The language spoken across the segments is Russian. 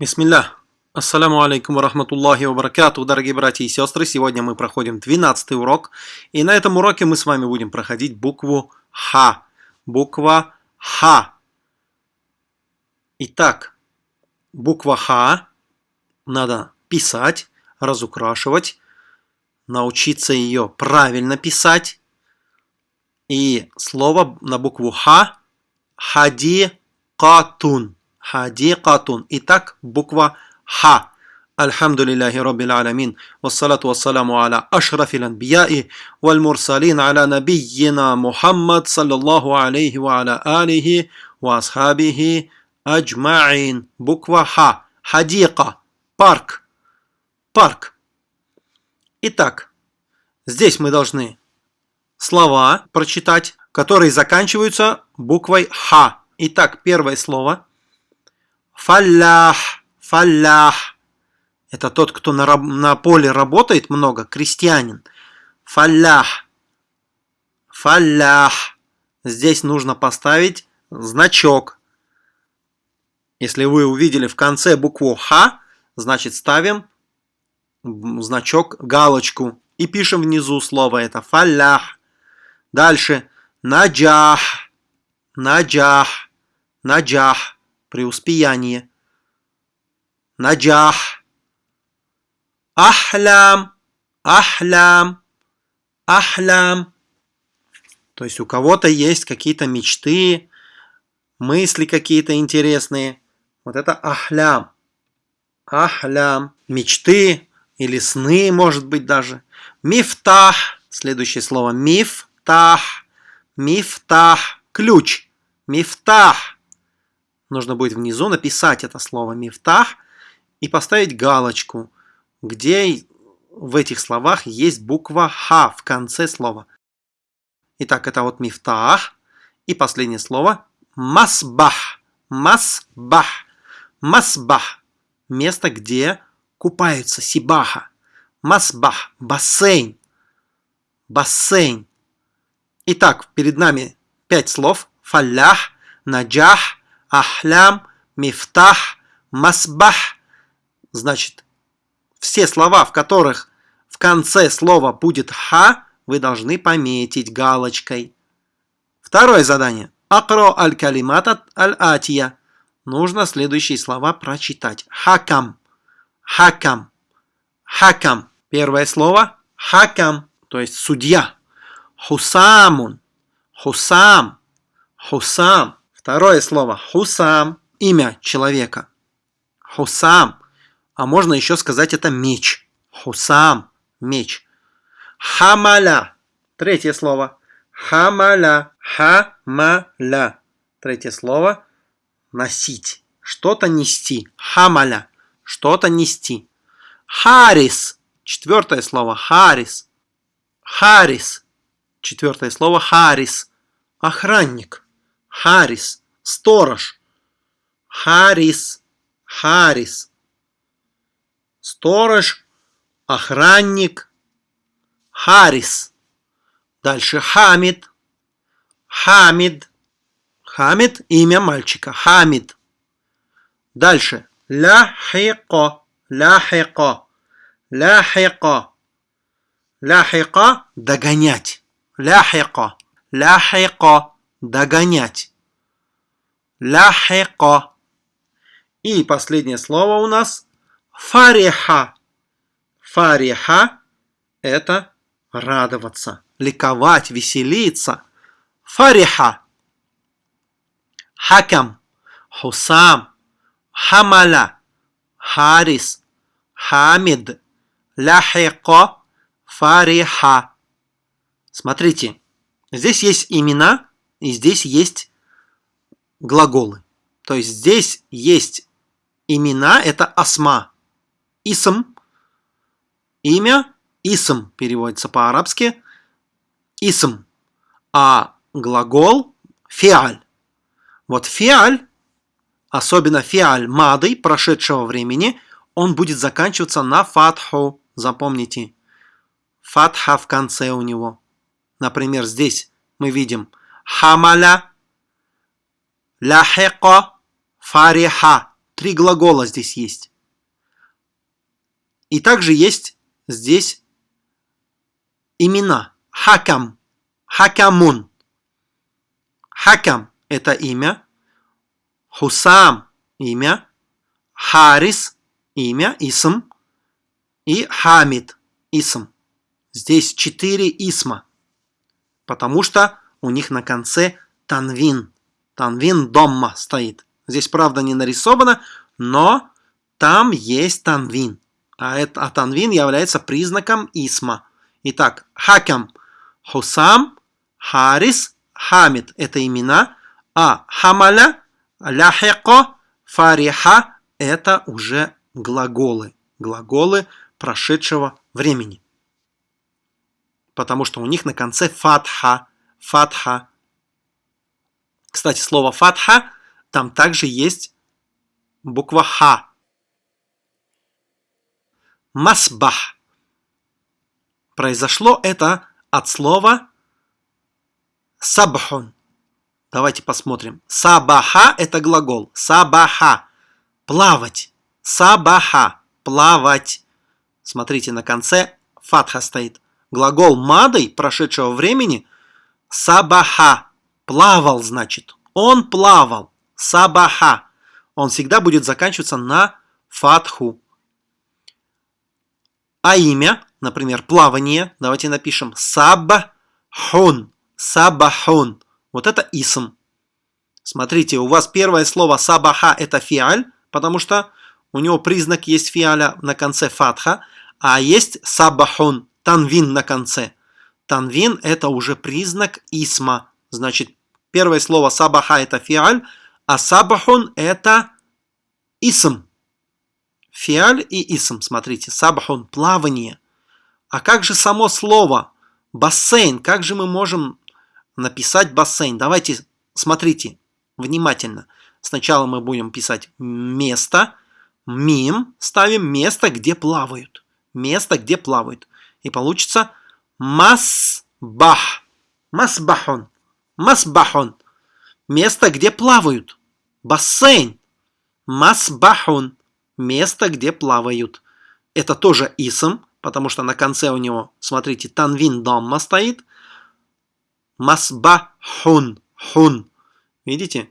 Бисмиллах. Ассаляму алейкум ва рахматуллахи ва баракату, дорогие братья и сестры. Сегодня мы проходим 12 урок. И на этом уроке мы с вами будем проходить букву Х. Буква Х. Итак, буква Х надо писать, разукрашивать, научиться ее правильно писать. И слово на букву Х – хадикатун Хадикатун. Итак, буква Х. الحمد لله رب العالمين والصلاة والسلام على أشرف الأنبياء والمرسلين على نبينا محمد صلى الله عليه وعلى آله وأصحابه أجمعين буква Х حديقة парк парк Итак, здесь мы должны слова прочитать, которые заканчиваются буквой Х. Итак, первое слово Фаллях, фаллях. Это тот, кто на, на поле работает много, крестьянин. Фаллях, фаллях. Здесь нужно поставить значок. Если вы увидели в конце букву Х, значит ставим значок, галочку. И пишем внизу слово это фаллях. Дальше наджах, наджах, наджах преуспеяние. Наджах. Ахлям. Ахлям. Ахлям. То есть у кого-то есть какие-то мечты, мысли какие-то интересные. Вот это ахлям. Ахлям. Мечты или сны, может быть, даже. Мифтах. Следующее слово. Мифтах. Мифтах. Ключ. Мифтах нужно будет внизу написать это слово «мифтах» и поставить галочку, где в этих словах есть буква «ха» в конце слова. Итак, это вот «мифтах» и последнее слово «масбах». «Масбах». «Масбах» – место, где купаются, сибаха. «Масбах» – бассейн. Бассейн. Итак, перед нами пять слов. Фаллях, наджах, ахлям, мифтах, масбах. Значит, все слова, в которых в конце слова будет ха, вы должны пометить галочкой. Второе задание. Акро аль-калимат аль-атия. Нужно следующие слова прочитать. Хакам. Хакам. Хакам. Первое слово. Хакам. То есть судья. Хусамун. Хусам. Хусам. Второе слово хусам, имя человека. Хусам. А можно еще сказать это меч. Хусам, меч. Хамаля. Третье слово. Хамаля. Хамаля. Третье слово. Носить. Что-то нести. Хамаля. Что-то нести. Харис. Четвертое слово. Харис. Харис. Четвертое слово. Харис. Охранник. Харис, сторож. Харис, Харис. Сторож, охранник. Харис. Дальше Хамид. Хамид. Хамид – имя мальчика. Хамид. Дальше. Ляхико. Ляхико. Ляхико. Ляхико – догонять. Ляхико. Ляхико догонять. Ляхеко. И последнее слово у нас фариха. Фариха – это радоваться, ликовать, веселиться. Фариха. Хакам, Хусам, Хамаля, Харис, Хамид, Ляхеко, Фариха. Смотрите, здесь есть имена – и здесь есть глаголы. То есть здесь есть имена, это асма. Исм, имя, исм переводится по-арабски, исм. А глагол фиаль. Вот фиаль, особенно фиаль мады, прошедшего времени, он будет заканчиваться на фатху. Запомните. Фатха в конце у него. Например, здесь мы видим – хамаля, ляхека, фариха. Три глагола здесь есть. И также есть здесь имена. Хакам. Хакамун. Хакам – это имя. Хусам – имя. Харис – имя, исм. И Хамид – исм. Здесь четыре исма. Потому что у них на конце танвин. Танвин домма стоит. Здесь, правда, не нарисовано, но там есть танвин. А, это, а танвин является признаком исма. Итак, хакам, хусам, харис, хамид – это имена, а хамаля, ляхеко, фариха – это уже глаголы. Глаголы прошедшего времени. Потому что у них на конце фатха, фатха. Кстати, слово фатха, там также есть буква ха. Масбах. Произошло это от слова сабхун. Давайте посмотрим. Сабаха – это глагол. Сабаха – плавать. Сабаха – плавать. Смотрите, на конце фатха стоит. Глагол мадой прошедшего времени сабаха. Плавал, значит. Он плавал. Сабаха. Он всегда будет заканчиваться на фатху. А имя, например, плавание, давайте напишем сабахун. Сабахун. Вот это исм. Смотрите, у вас первое слово сабаха это фиаль, потому что у него признак есть фиаля на конце фатха, а есть сабахун, танвин на конце. Танвин это уже признак исма. Значит, первое слово сабаха это фиаль, а сабахун это исм. Фиаль и исм, смотрите, сабахун, плавание. А как же само слово бассейн? Как же мы можем написать бассейн? Давайте, смотрите, внимательно. Сначала мы будем писать место, мим, ставим место, где плавают место, где плавают. И получится масбах. Масбахон. Масбахон. Место, где плавают. Бассейн. Масбахон. Место, где плавают. Это тоже исм, потому что на конце у него, смотрите, танвин домма стоит. Масбахун. Хун. Видите?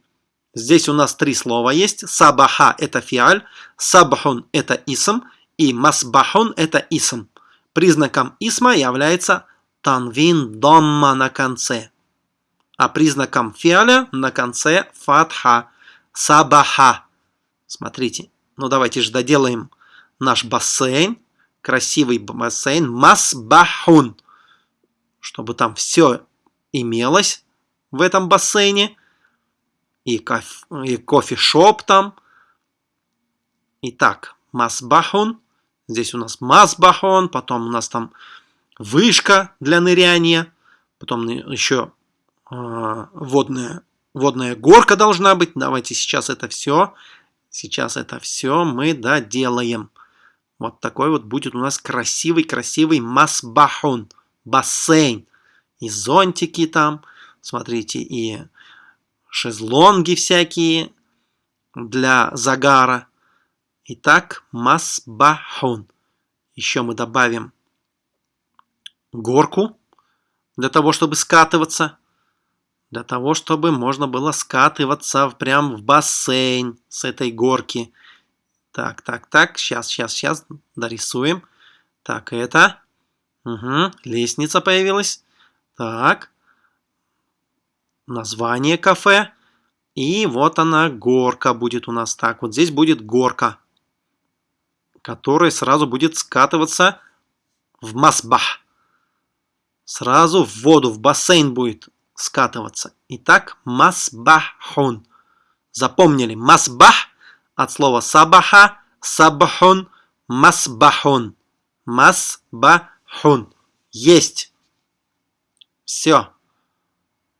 Здесь у нас три слова есть. Сабаха – это фиаль, сабхун – это исм, и масбахун – это исм. Признаком исма является танвин домма на конце. А признаком фиаля на конце фатха. Сабаха. Смотрите. Ну давайте же доделаем наш бассейн. Красивый бассейн. Масбахун. Чтобы там все имелось в этом бассейне. И, кофе, и кофе-шоп там. Итак, масбахун. Здесь у нас масбахон, потом у нас там вышка для ныряния, потом еще водная, водная горка должна быть. Давайте сейчас это все, сейчас это все мы доделаем. Вот такой вот будет у нас красивый-красивый масбахон, бассейн. И зонтики там, смотрите, и шезлонги всякие для загара. Итак, масбахун. Еще мы добавим горку для того, чтобы скатываться. Для того, чтобы можно было скатываться прям в бассейн с этой горки. Так, так, так. Сейчас, сейчас, сейчас дорисуем. Так, это. Угу, лестница появилась. Так. Название кафе. И вот она, горка будет у нас. Так, вот здесь будет горка который сразу будет скатываться в масбах. Сразу в воду, в бассейн будет скатываться. Итак, масбахун. Запомнили, масбах от слова сабаха, сабахун, масбахун. Масбахун. Есть. Все.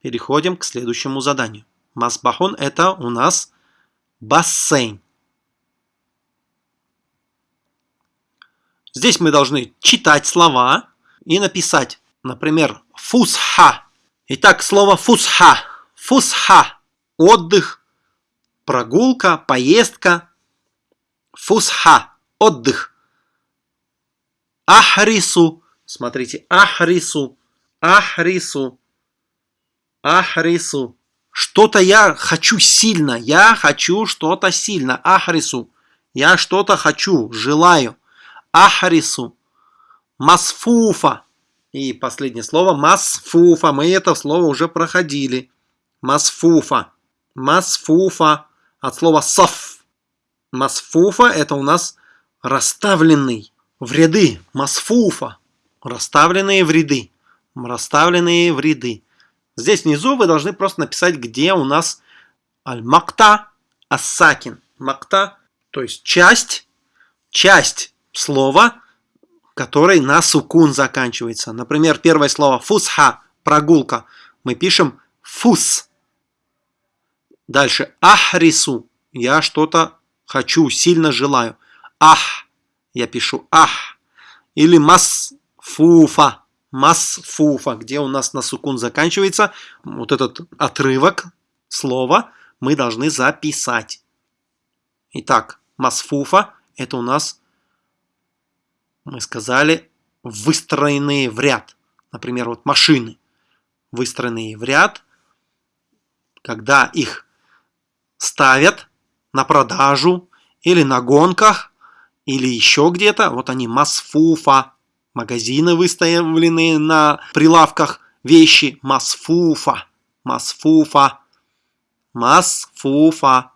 Переходим к следующему заданию. Масбахун это у нас бассейн. Здесь мы должны читать слова и написать, например, фусха. Итак, слово фусха. Фусха. Отдых, прогулка, поездка. Фусха. Отдых. Ахрису. Смотрите. Ахрису. Ахрису. Ахрису. Что-то я хочу сильно. Я хочу что-то сильно. Ахрису. Я что-то хочу, желаю. Ахрису. Масфуфа. И последнее слово масфуфа. Мы это слово уже проходили. Масфуфа. Масфуфа. От слова саф. Масфуфа это у нас расставленный в ряды. Масфуфа. Расставленные в ряды. Расставленные в ряды. Здесь внизу вы должны просто написать, где у нас аль-макта ассакин. Макта, то есть часть, часть слова, который на сукун заканчивается. Например, первое слово фусха, прогулка. Мы пишем фус. Дальше ахрису. Я что-то хочу, сильно желаю. Ах. Я пишу ах. Или масфуфа. Масфуфа, где у нас на сукун заканчивается. Вот этот отрывок слова мы должны записать. Итак, масфуфа это у нас мы сказали, выстроенные в ряд. Например, вот машины, выстроенные в ряд, когда их ставят на продажу или на гонках, или еще где-то, вот они масфуфа, магазины выставленные на прилавках, вещи масфуфа, масфуфа, масфуфа,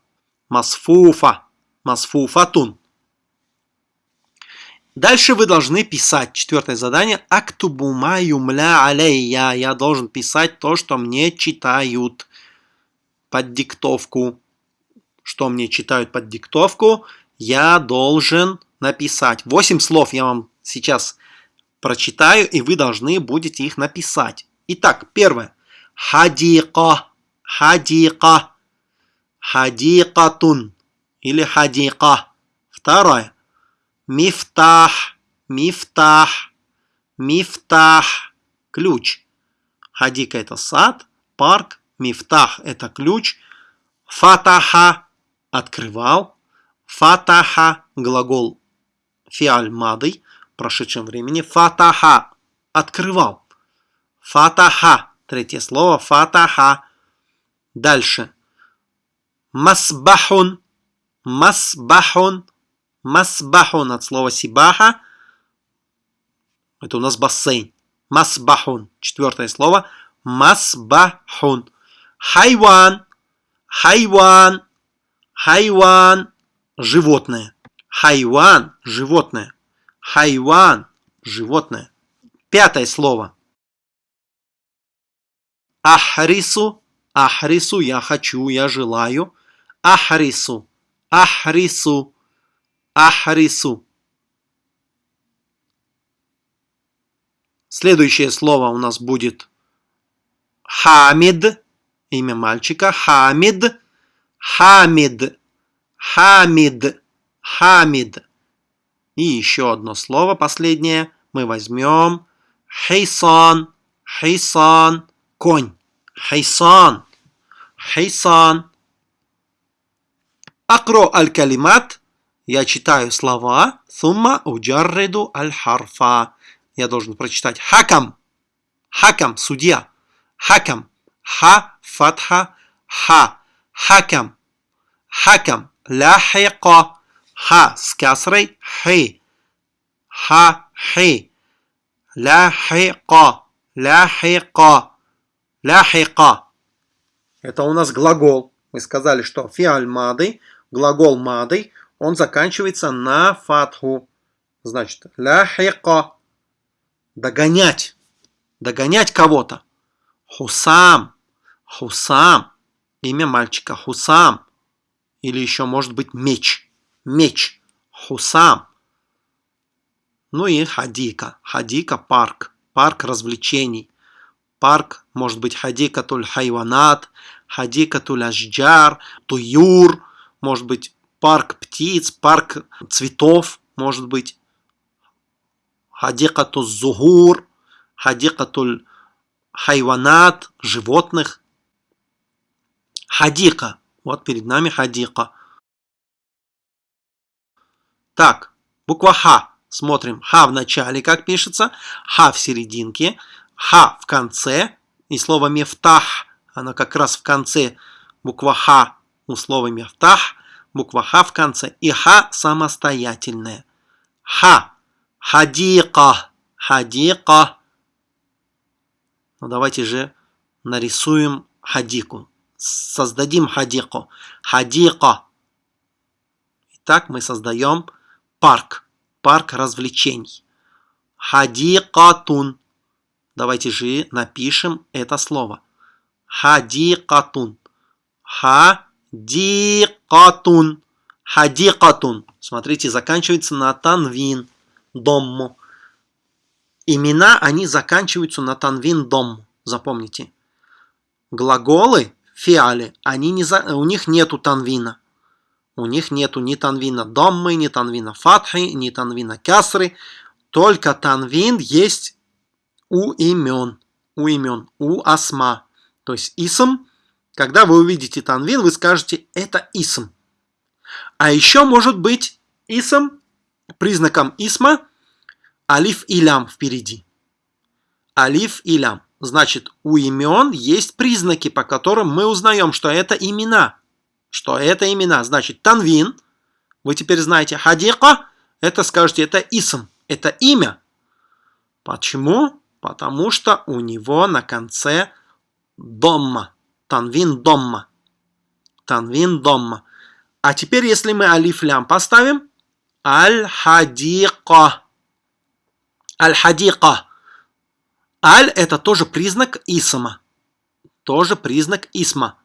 масфуфа, масфуфатун. Дальше вы должны писать. Четвертое задание. Актубума юмля алейя. Я должен писать то, что мне читают под диктовку. Что мне читают под диктовку, я должен написать. Восемь слов я вам сейчас прочитаю, и вы должны будете их написать. Итак, первое. Хадика. Хадика. Хадикатун. Или хадика. Второе. Мифтах, мифтах, мифтах. Ключ. Хадика это сад, парк. Мифтах это ключ. Фатаха открывал. Фатаха глагол фиаль мадый в прошедшем времени. Фатаха открывал. Фатаха. Третье слово. Фатаха. Дальше. Масбахун. Масбахун. Масбахун от слова сибаха. Это у нас бассейн. Масбахун. Четвертое слово. Масбахун. Хайван. Хайван. Хайван. Животное. Хайван. Животное. Хайван. Животное. Пятое слово. Ахрису. Ахрису. Я хочу, я желаю. Ахрису. Ахрису. Ахрису. Следующее слово у нас будет Хамид. Имя мальчика. Хамид. Хамид. Хамид. Хамид. И еще одно слово, последнее. Мы возьмем Хейсан. Хейсан. Конь. Хейсан. Хейсан. Акро аль-калимат. Я читаю слова. Сумма уджарриду аль-харфа. Я должен прочитать хакам. Хакам, судья. Хакам. Ха, фатха, ха. Хакам. Хакам. Ляхиqa. Ха с касрой. Хи. Ха, хи. Ляхиqa. Ляхиqa. Ляхиqa. Это у нас глагол. Мы сказали, что фиаль мады, глагол мады, он заканчивается на фатху. Значит, ляхиqa. Догонять. Догонять кого-то. Хусам. Хусам. Имя мальчика. Хусам. Или еще может быть меч. Меч. Хусам. Ну и хадика. Хадика – парк. Парк развлечений. Парк может быть حديقة الحيوانات, حديقة الأشجار, طيور, может быть парк птиц, парк цветов, может быть, حديقة زهور, حديقة الحيوانات, животных. حديقة. Вот перед нами حديقة. Итак, буква Х. Смотрим. Х в начале, как пишется. Х в серединке. Х в конце. И слово мефтах, оно как раз в конце. Буква Х у слова мефтах. Буква Х в конце. И Х самостоятельная. Х. Хадика. Хадика. Ну давайте же нарисуем хадику. Создадим хадику. Хадика. Итак, мы создаем парк. Парк развлечений. Хадикатун. Давайте же напишем это слово. Хадикатун. Хадикатун. Хадикатун. Смотрите, заканчивается на танвин. Домму. Имена, они заканчиваются на танвин дом. Запомните. Глаголы, фиали, они не за... у них нету танвина. У них нету ни танвина доммы, ни танвина фатхи, ни танвина касры. Только танвин есть у имен. У имен. У асма. То есть исм. Когда вы увидите танвин, вы скажете это исм. А еще может быть исм признаком исма алиф и лям впереди. Алиф и лям. Значит, у имен есть признаки, по которым мы узнаем, что это имена. Что это имена. Значит, танвин, вы теперь знаете, хадика, это скажете, это исм, это имя. Почему? Потому что у него на конце домма. Танвин домма. Танвин домма. А теперь, если мы алиф лям поставим, аль-хадика. Аль-хадика. Аль – это тоже признак исма. Тоже признак исма.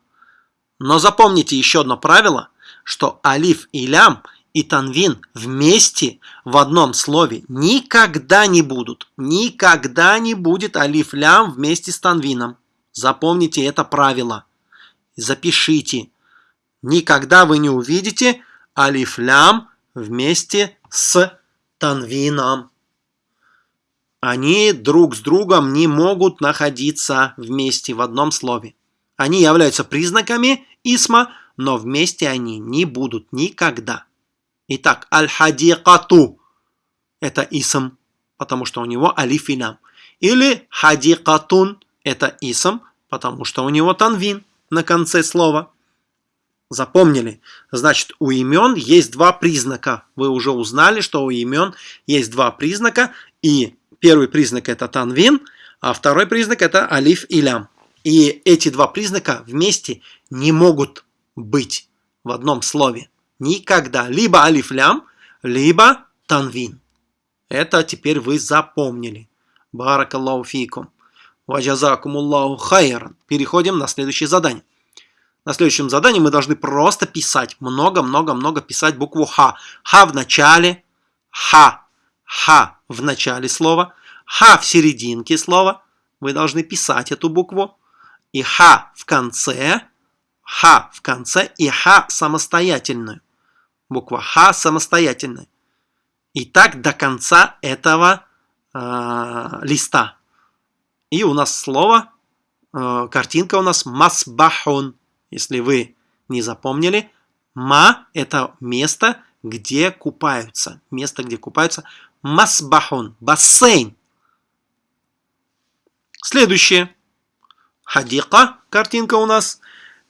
Но запомните еще одно правило, что алиф и лям и танвин вместе в одном слове никогда не будут. Никогда не будет алиф лям вместе с танвином. Запомните это правило. Запишите. Никогда вы не увидите алиф лям вместе с танвином они друг с другом не могут находиться вместе в одном слове. Они являются признаками исма, но вместе они не будут никогда. Итак, аль-хадикату – это исм, потому что у него алиф. Или хадикатун – это исм, потому что у него танвин на конце слова. Запомнили? Значит, у имен есть два признака. Вы уже узнали, что у имен есть два признака, и Первый признак это танвин, а второй признак это алиф и лям. И эти два признака вместе не могут быть в одном слове. Никогда. Либо алиф лям, либо танвин. Это теперь вы запомнили. Баракаллаху фикум. Ваджазакумуллаху хайран. Переходим на следующее задание. На следующем задании мы должны просто писать. Много-много-много писать букву Х. Х в начале. Х Х в начале слова, Х в серединке слова. Вы должны писать эту букву. И Х в конце, Х в конце и Х самостоятельную. Буква Х самостоятельная. И так до конца этого э, листа. И у нас слово, э, картинка у нас масбахун. Если вы не запомнили, ма – это место, где купаются. Место, где купаются масбахун, бассейн. Следующее. Хадика, картинка у нас.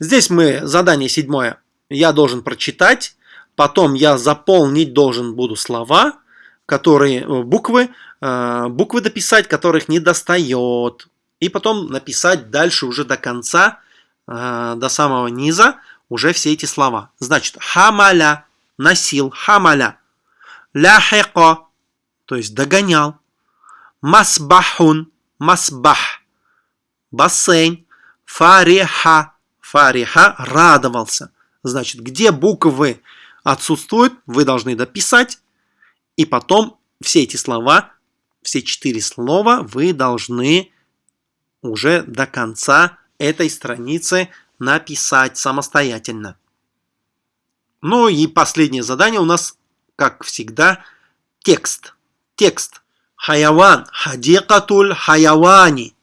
Здесь мы, задание седьмое, я должен прочитать, потом я заполнить должен буду слова, которые, э, буквы, э, буквы дописать, которых не достает. И потом написать дальше уже до конца, э, до самого низа, уже все эти слова. Значит, хамаля, носил, хамаля. Ляхико, то есть догонял. Масбахун, масбах, бассейн, фариха, фариха, радовался. Значит, где буквы отсутствуют, вы должны дописать, и потом все эти слова, все четыре слова вы должны уже до конца этой страницы написать самостоятельно. Ну и последнее задание у нас, как всегда, текст. Текст. حيوان. حديقة الحيوان.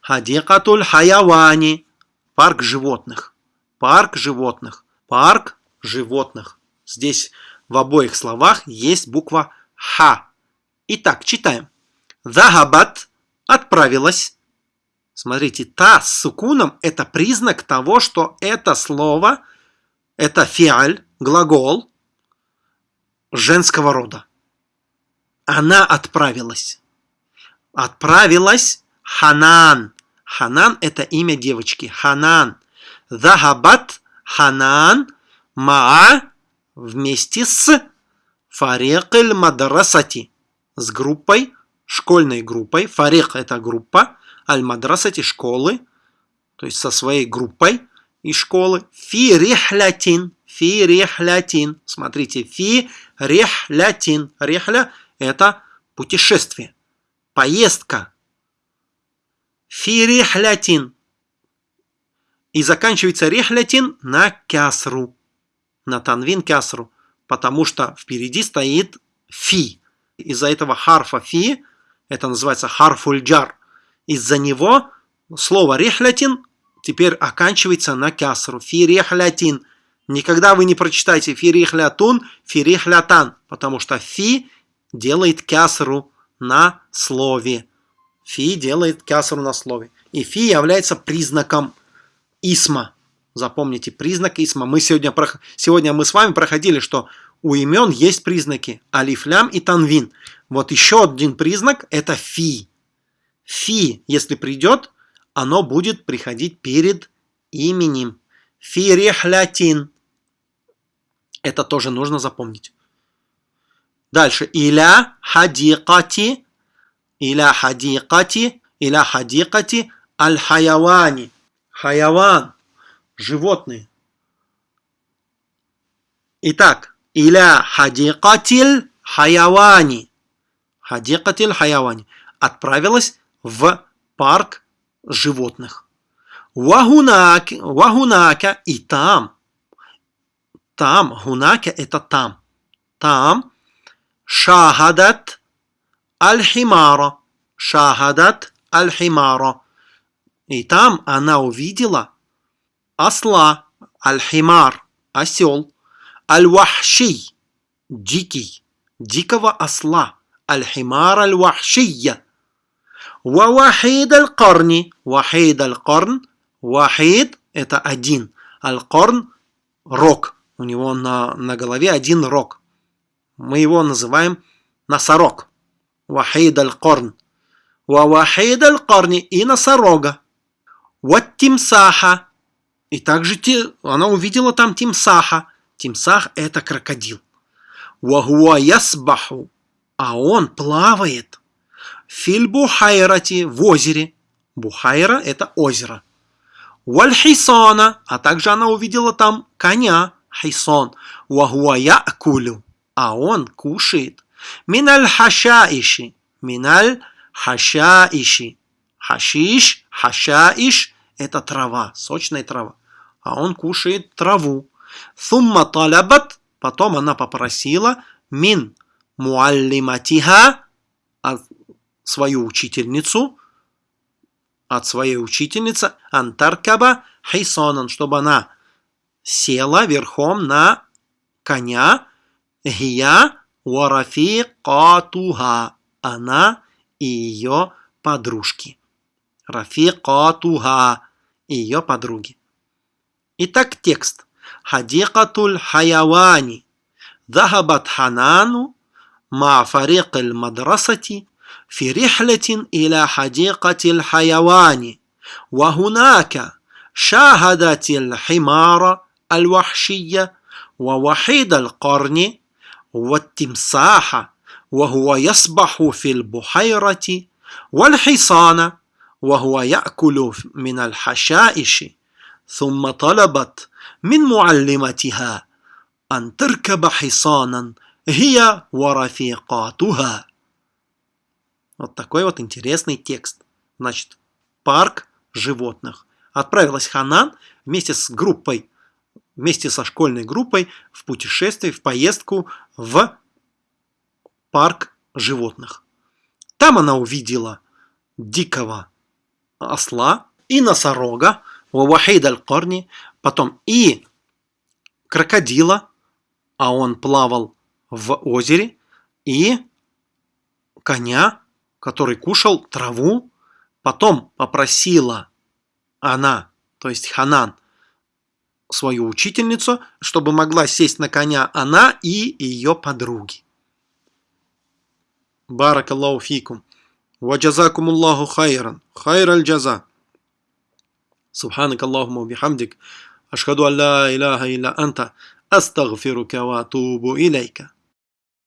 حديقة الحيوان. Парк животных. Парк животных. Парк животных. Здесь в обоих словах есть буква Ха. Итак, читаем. Захабат отправилась. Смотрите, та с сукуном это признак того, что это слово, это фиаль, глагол женского рода. Она отправилась. Отправилась Ханан. Ханан это имя девочки. Ханан. Захабат Ханан Маа вместе с Фарикель Мадрасати. С группой, школьной группой. Фарик это группа. Аль-Мадрасати школы. То есть со своей группой из школы. Фи рихлятин. Фи рихлятин. Смотрите. Фи рихлятин. Рихля это путешествие. Поездка. Фи рихлятин. И заканчивается рихлятин на кясру. На танвин кясру. Потому что впереди стоит фи. Из-за этого харфа фи, это называется харфульджар, из-за него слово рихлятин теперь оканчивается на кясру. Фи рихлятин. Никогда вы не прочитаете фи рихлятун, фи рихлятан, потому что фи делает кясру на слове. Фи делает кясру на слове. И фи является признаком исма. Запомните, признак исма. Мы сегодня, сегодня мы с вами проходили, что у имен есть признаки алифлям и танвин. Вот еще один признак это фи. Фи, если придет, оно будет приходить перед именем. Фи рехлятин. Это тоже нужно запомнить. Дальше. Иля хадикати. Иля хадикати. Иля хадикати аль-хаявани. Хаяван. Животные. Итак, иля хадикатиль хаявани. Хадикатиль хаявани. Отправилась в парк животных. Вагунака, вагунака и там. Там, гунака это там. Там шахадат аль-химара. Шахадат аль-химара. И там она увидела осла, аль-химар, осел, аль-вахши, дикий, дикого осла, аль-химар аль-вахшия. Вахид аль-карни, вахид аль-карн, вахид это один, аль-карн рог, у него на, на голове один рог. Мы его называем носорог. Вахид аль-карн. Вахид аль-карни и носорога. Вот тимсаха. И также те, она увидела там тимсаха. Тимсах это крокодил. Вахуа ясбаху. А он плавает. Филь бухайрати в озере. Бухайра это озеро. Вальхисана. А также она увидела там коня. Хайсон. Вахуа якулю. А он кушает. Миналь хашаиши. Миналь хашаиши. Хашиш, хашаиш – это трава, сочная трава. А он кушает траву. Сумма талабат, потом она попросила мин муаллиматиха, свою учительницу, от своей учительницы Антаркаба Хайсонан, чтобы она села верхом на коня Гия Катуха, она и ее подружки. Рафикатуха, ее подруги. Итак, текст. Хадикатуль хаявани. ذهبت حنان مع فريق المدرسة في رحلة إلى حديقة الحيوان وهناك شاهدت الحمار الوحشية ووحيد القرن والتمساح وهو يسبح في البحيرة والحصان وهو يأكل من الحشائش ثم طلبت من معلمتها أن تركب حصانا هي ورفيقاتها Вот такой вот интересный текст. Значит, парк животных. Отправилась Ханан вместе с группой, вместе со школьной группой в путешествие, в поездку в парк животных. Там она увидела дикого осла и носорога, Вахид аль-Корни, потом и крокодила, а он плавал в озере, и коня, который кушал траву, потом попросила она, то есть Ханан, свою учительницу, чтобы могла сесть на коня она и ее подруги. Барак Аллаху фикум. Ва джазакум Аллаху хайран. хайраль аль. سبحانك اللهم وبحمدك أشهد أن لا إله إلا أنت أستغفرك وأتوب إليك.